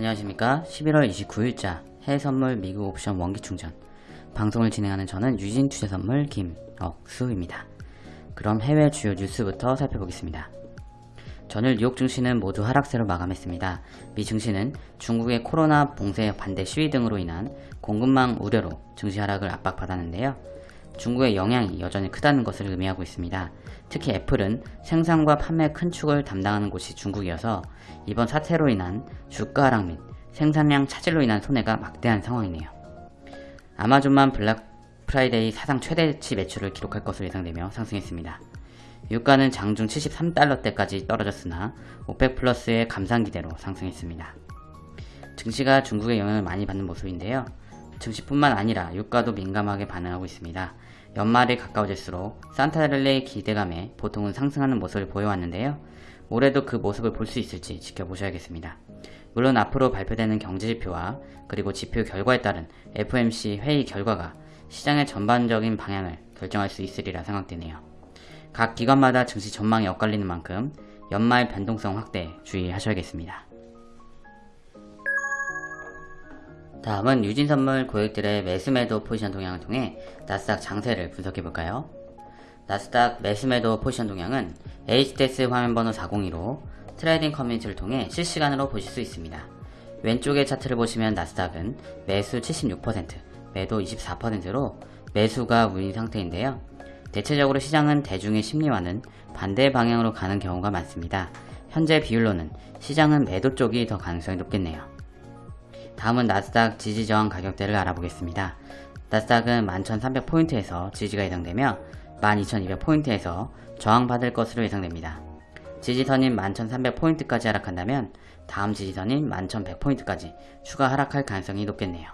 안녕하십니까 11월 29일자 해외선물 미국 옵션 원기충전 방송을 진행하는 저는 유진투자선물 김억수입니다. 그럼 해외 주요 뉴스부터 살펴보겠습니다. 전일 뉴욕 증시는 모두 하락세로 마감했습니다. 미 증시는 중국의 코로나 봉쇄 반대 시위 등으로 인한 공급망 우려로 증시 하락을 압박받았는데요. 중국의 영향이 여전히 크다는 것을 의미하고 있습니다. 특히 애플은 생산과 판매 큰 축을 담당하는 곳이 중국이어서 이번 사태로 인한 주가 하락 및 생산량 차질로 인한 손해가 막대한 상황이네요. 아마존만 블랙 프라이데이 사상 최대치 매출을 기록할 것으로 예상되며 상승했습니다. 유가는 장중 73달러대까지 떨어졌으나 오펙 플러스의 감산 기대로 상승했습니다. 증시가 중국의 영향을 많이 받는 모습인데요. 증시뿐만 아니라 유가도 민감하게 반응하고 있습니다. 연말이 가까워질수록 산타랠리의 기대감에 보통은 상승하는 모습을 보여왔는데요. 올해도 그 모습을 볼 수 있을지 지켜보셔야겠습니다. 물론 앞으로 발표되는 경제지표와 그리고 지표 결과에 따른 FOMC 회의 결과가 시장의 전반적인 방향을 결정할 수 있으리라 생각되네요. 각 기관마다 증시 전망이 엇갈리는 만큼 연말 변동성 확대에 주의하셔야겠습니다. 다음은 유진선물 고객들의 매수매도 포지션 동향을 통해 나스닥 장세를 분석해볼까요? 나스닥 매수매도 포지션 동향은 HTS 화면번호 402로 트레이딩 커뮤니티를 통해 실시간으로 보실 수 있습니다. 왼쪽의 차트를 보시면 나스닥은 매수 76%, 매도 24%로 매수가 우위인 상태인데요. 대체적으로 시장은 대중의 심리와는 반대 방향으로 가는 경우가 많습니다. 현재 비율로는 시장은 매도 쪽이 더 가능성이 높겠네요. 다음은 나스닥 지지 저항 가격대를 알아보겠습니다. 나스닥은 11,300포인트에서 지지가 예상되며 12,200포인트에서 저항받을 것으로 예상됩니다. 지지선인 11,300포인트까지 하락한다면 다음 지지선인 11,100포인트까지 추가 하락할 가능성이 높겠네요.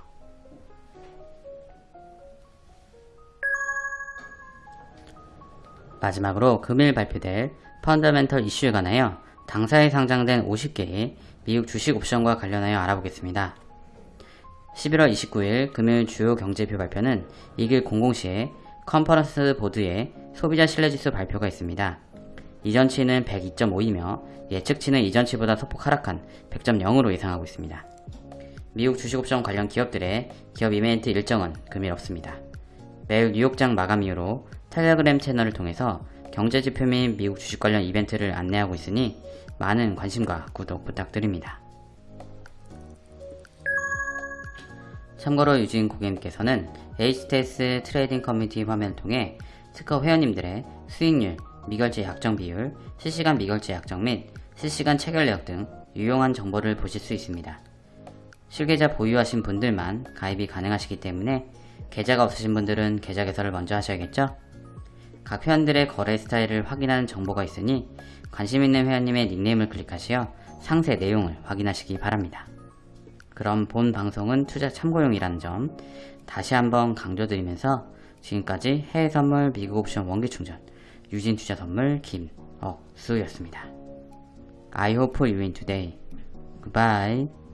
마지막으로 금일 발표될 펀더멘털 이슈에 관하여 당사에 상장된 50개의 미국 주식 옵션과 관련하여 알아보겠습니다. 11월 29일 금요일 주요 경제표 발표는 이길 00시에 컨퍼런스 보드의 소비자 신뢰지수 발표가 있습니다. 이전치는 102.5이며 예측치는 이전치보다 소폭 하락한 100.0으로 예상하고 있습니다. 미국 주식옵션 관련 기업들의 기업 이벤트 일정은 금일 없습니다. 매일 뉴욕장 마감 이후로 텔레그램 채널을 통해서 경제지표 및 미국 주식 관련 이벤트를 안내하고 있으니 많은 관심과 구독 부탁드립니다. 참고로 유진 고객님께서는 HTS 트레이딩 커뮤니티 화면을 통해 트커 회원님들의 수익률, 미결제 약정 비율, 실시간 미결제 약정 및 실시간 체결 내역 등 유용한 정보를 보실 수 있습니다. 실계좌 보유하신 분들만 가입이 가능하시기 때문에 계좌가 없으신 분들은 계좌 개설을 먼저 하셔야겠죠? 각 회원들의 거래 스타일을 확인하는 정보가 있으니 관심 있는 회원님의 닉네임을 클릭하시어 상세 내용을 확인하시기 바랍니다. 그럼 본 방송은 투자 참고용이라는 점 다시 한번 강조드리면서 지금까지 해외 선물 미국 옵션 원기 충전 유진 투자 선물 김억수였습니다. I hope you win today. Goodbye.